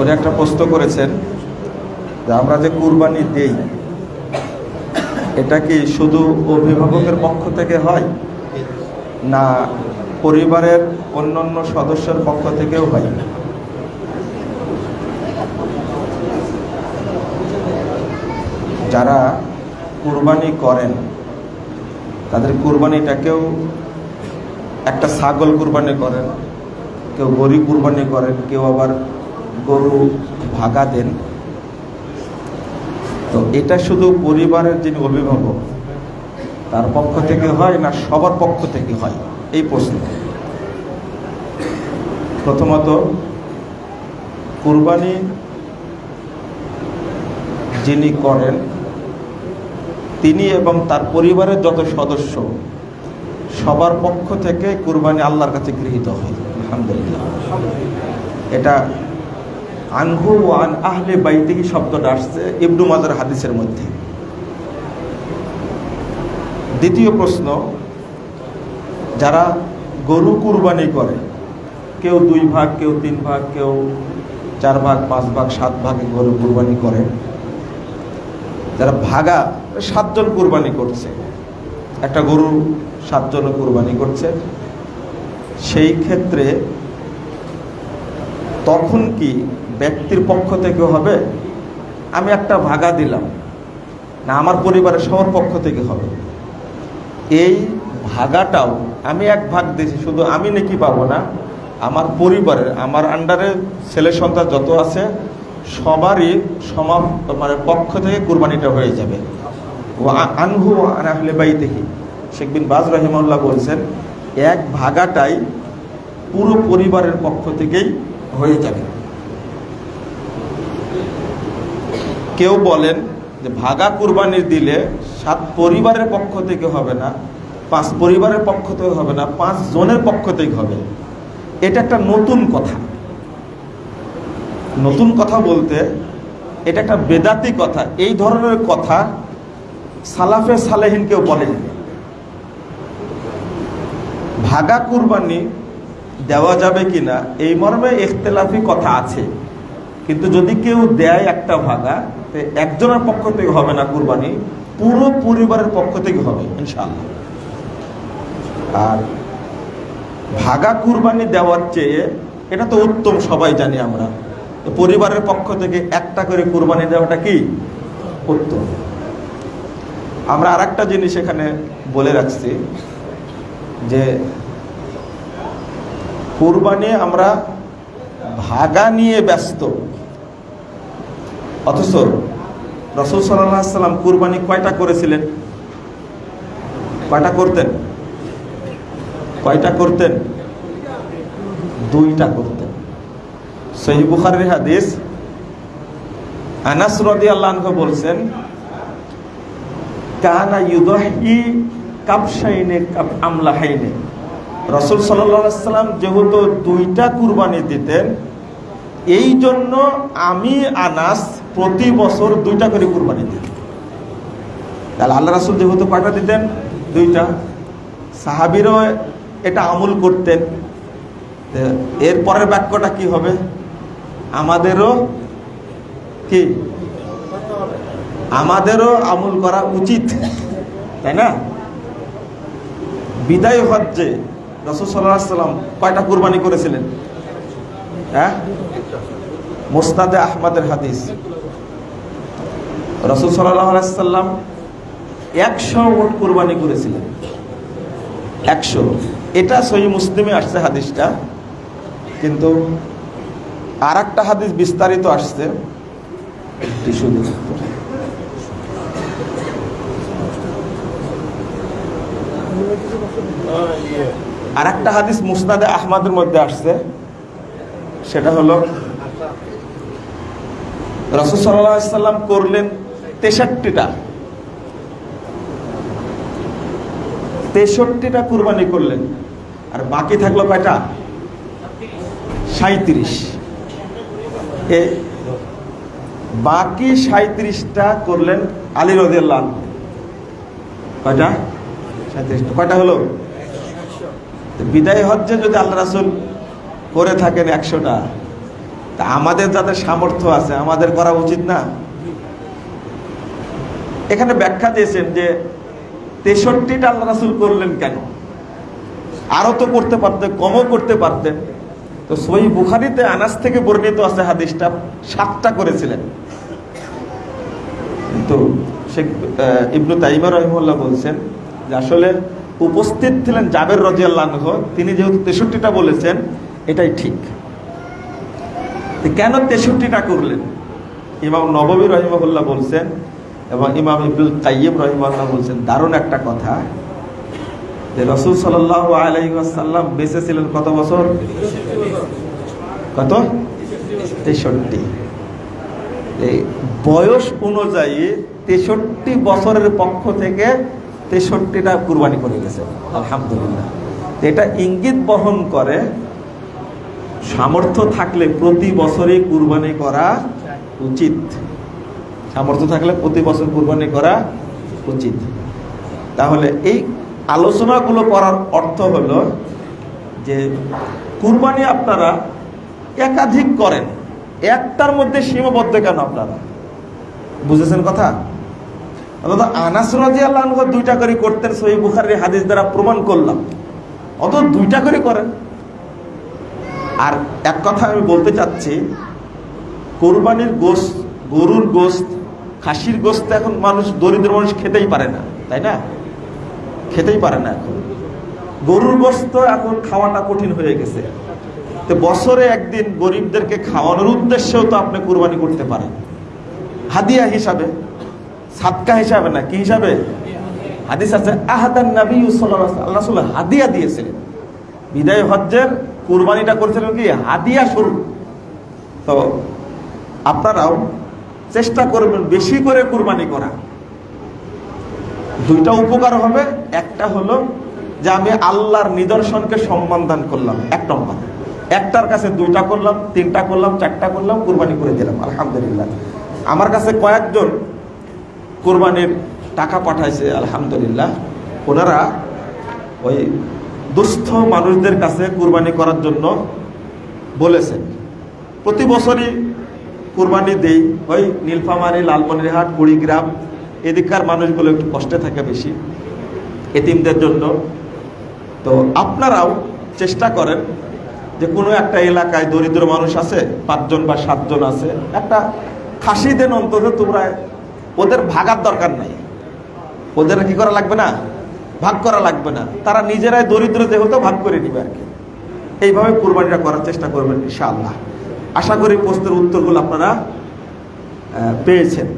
উনি একটা প্রশ্ন করেছেন যে আমরা যে কুরবানি দেই, এটা কি শুধু অভিভাবকের পক্ষ থেকে হয় না পরিবারের অন্যান্য সদস্যের পক্ষ থেকেও হয়? যারা কুরবানি করেন, তাদের কুরবানিটাকেও একটা ছাগল কুরবানি করেন, কেউ গরু কুরবানি করেন, কেউ আবার গরু ভাগা দেন। তো এটা শুধু পরিবারের যিনি অভিভাবক, তার পক্ষ থেকে হয় না সবার পক্ষ থেকে হয়? এই প্রশ্ন। প্রথমত, কুরবানি যিনি করেন, তিনি এবং তার পরিবারের যত সদস্য, সবার পক্ষ থেকে কুরবানি আল্লাহর কাছে গৃহীত হয়। আলহামদুলিল্লাহ। এটা আনহু আন আহলে বাইতিহি শব্দটা আসছে ইবনু মাজার হাদিসের মধ্যে। দ্বিতীয় প্রশ্ন, যারা গরু কুরবানি করে, কেউ দুই ভাগ, কেউ তিন ভাগ, কেউ চার ভাগ, পাঁচ ভাগ, সাত ভাগে গরু কুরবানি করে, যারা ভাগা, সাতজন কুরবানি করছে, একটা গরু সাতজন কুরবানি করছে, সেই ক্ষেত্রে তখন কি ব্যক্তির পক্ষ থেকে হবে, আমি একটা ভাগা দিলাম। না, আমার পরিবারের সবার পক্ষ থেকে হবে। এই ভাগাটাও আমি এক ভাগ দিয়েছি, শুধু আমি নাকি পাবো না, আমার পরিবারের, আমার আন্ডারে ছেলে সন্তান যত আছে, সবারই সমাপ মানে পক্ষ থেকে কুরবানিটা হয়ে যাবে। ও আনহু আনহলে বাই দেখি শেখ বিন বাজ রহিমাল্লাহ বলছেন, এক ভাগাটাই পুরো পরিবারের পক্ষ থেকেই হয়ে যাবে। কেউ বলেন যে ভাগা কুরবানি দিলে সাত পরিবারের পক্ষ থেকে হবে না, পাঁচ পরিবারের পক্ষ থেকে হবে না, পাঁচ জনের পক্ষ থেকে হবে। এটা একটা নতুন কথা। নতুন কথা বলতে এটা একটা বেদাতি কথা। এই ধরনের কথা সালাফে সালেহিন কেউ বলেন। ভাগা কুরবানি দেওয়া যাবে কিনা, এই মর্মে ইখতলাফি কথা আছে। কিন্তু যদি কেউ দেয় একটা ভাগা একজনের পক্ষ থেকে হবে না কুরবানি, পুরো পরিবারের পক্ষ থেকে হবে, ইনশাআল্লাহ। আর ভাগা কুরবানি দেওয়ার চেয়ে এটা তো উত্তম, সবাই জানি আমরা। তো পরিবারের পক্ষ থেকে একটা করে কুরবানি দেওয়াটা কি? উত্তম। আমরা আর একটা জিনিস এখানে বলে রাখছি, যে কুরবানি আমরা ভাগা নিয়ে ব্যস্ত। অথচ রসুল সাল্লাম কুরবানি কয়টা করেছিলেন? কয়টা করতেন? কয়টা করতেন? দুইটা করতেন। সহি বুখারের হাদিস, আনাস রদি আল্লাহ বলছেন, কানা ইউদহি কাপসাইনে কাপ আমলাহাইনে। রসুল সাল্লাম যেহেতু দুইটা কুরবানি দিতেন এই জন্য আমি আনাস প্রতি বছর দুইটা করে কুরবানি দিতাম তাহলে আল্লাহ রাসুল যেহেতু কয়টা দিতেন, দুইটা। সাহাবিরও এটা আমল করতেন। এর পরের বাক্যটা কি হবে? আমাদেরও কি? আমাদেরও আমল করা উচিত। তাই না? বিদায় হজ্জে রসুল সাল্লাহ সাল্লাম কয়টা কুরবানি করেছিলেন? হ্যাঁ? মোস্তাদে আহমদের হাদিস। রসুল সাল্লাম একশো ওট কোরবানি করেছিলেন। একশো। এটা সহি মুসলিমে আসছে হাদিসটা, কিন্তু আর একটা হাদিস বিস্তারিত আসছে। আর একটা হাদিস মুসনাদে আহমদের মধ্যে আসছে, সেটা হলো, রসুল সাল্লাম করলেন তেষট্টিটা। তেষট্টিটা কুরবানি করলেন। আর বাকি থাকল কয়টা? সাঁত্রিশ এ, বাকি সাঁত্রিশটা করলেন আলী রদিয়াল্লাহ কয়টা? সাঁত্রিশটা কয়টা হলো? বিদায় হজ্জে যদি আল্লাহ রাসুল করে থাকেন একশোটা। তা আমাদের যাদের সামর্থ্য আছে, আমাদের করা উচিত না। এখানে ব্যাখ্যা দিয়েছেন যে তেষট্টিটা আল্লাহ রাসুল করলেন কেন? আরও তো করতে পারতেন, কমও করতে পারতেন। তো সই বুখারিতে আনাস থেকে বর্ণিত আছে হাদিসটা, সাতটা করেছিলেন। তো শেখ ইবনু তাইমা রহিমুল্লাহ বলছেন যে আসলে উপস্থিত ছিলেন জাবের রাজিয়াল্লাহ তিনি যেহেতু তেষট্টিটা বলেছেন, এটাই ঠিক। কেন তেষট্টিটা করলেন? ইমাম নববী রহিমুল্লাহ বলছেন এবং ইমাম ইবুল কাইম রহিমাল্লাহ বলছেন, দারুণ একটা কথা। যে রসুল সাল্লাহ আলাইসাল্লাম বেঁচে ছিলেন কত বছর? কত? তেষট্টি। এই বয়স অনুযায়ী তেষট্টি বছরের পক্ষ থেকে তেষট্টিটা কুরবানি করে গেছে আলহামদুলিল্লাহ। এটা ইঙ্গিত বহন করে, সামর্থ্য থাকলে প্রতি বছরই কুরবানি করা উচিত। সামর্থ্য থাকলে প্রতি বছর কুরবানি করা উচিত। তাহলে এই আলোচনাগুলো করার অর্থ হলো যে কুরবানি আপনারা একাধিক করেন। একটার মধ্যে সীমাবদ্ধ কেন আপনারা? বুঝেছেন কথা? অথবা আনাস রাজি আল্লাহ দুইটা করে করতেন, সহি বুখারের হাদিস দ্বারা প্রমাণ করলাম। অত দুইটা করে করেন। আর এক কথা আমি বলতে চাচ্ছি, কোরবানির গোস্ত গরুর গোস্ত খাসির গোস্ত এখন মানুষ, দরিদ্র মানুষ খেতেই পারে না, তাই না? খেতেই পারে না এখন। গরুর গোস্ত এখন খাওয়াটা কঠিন হয়ে গেছে। তো বছরে একদিন গরিবদেরকে খাওয়ানোর উদ্দেশ্যেও তো আপনি কোরবানি করতে পারেন। হাদিয়া হিসাবে সাতকা হিসাবে না, কি হিসাবে? হাদিস আছে, আহাদান নবী আল্লাহ হাদিয়া দিয়েছিলেন। বিদায় হজ্জের কুরবানিটা করেছিলেন কি? হাদিয়া স্বরূপ। তো আপনারাও চেষ্টা করবেন বেশি করে কুরবানি করা। দুইটা উপকার হবে, একটা হলো যে আমি আল্লাহর নিদর্শনকে সম্মান দান করলাম, এক নম্বর। একটার কাছে দুইটা করলাম, তিনটা করলাম, চারটা করলাম, কুরবানি করে দিলাম, আলহামদুলিল্লাহ। আমার কাছে কয়েকজন কোরবানির টাকা পাঠাইছে, আলহামদুলিল্লাহ। ওনারা ওই দুস্থ মানুষদের কাছে কুরবানি করার জন্য বলেছেন। প্রতি বছরই কুরবানি দেই, ওই নীলফামারি, লালমনিরহাট, কুড়িগ্রাম, এদিককার মানুষগুলো একটু কষ্টে থাকে বেশি, এতিমদের জন্য। তো আপনারাও চেষ্টা করেন যে কোনো একটা এলাকায় দরিদ্র মানুষ আছে, পাঁচজন বা সাতজন আছে, একটা খাসি দেন অন্তত তোমরা ওদের ভাগার দরকার নাই। ওদের কি করা লাগবে না? ভাগ করা লাগবে না। তারা নিজেরাই দরিদ্র যেহেতু ভাগ করে নিবে আর কি। এইভাবে কোরবানিটা করার চেষ্টা করবেন ইনশাআল্লাহ। আশা করি প্রশ্নের উত্তরগুলো আপনারা পেয়েছেন।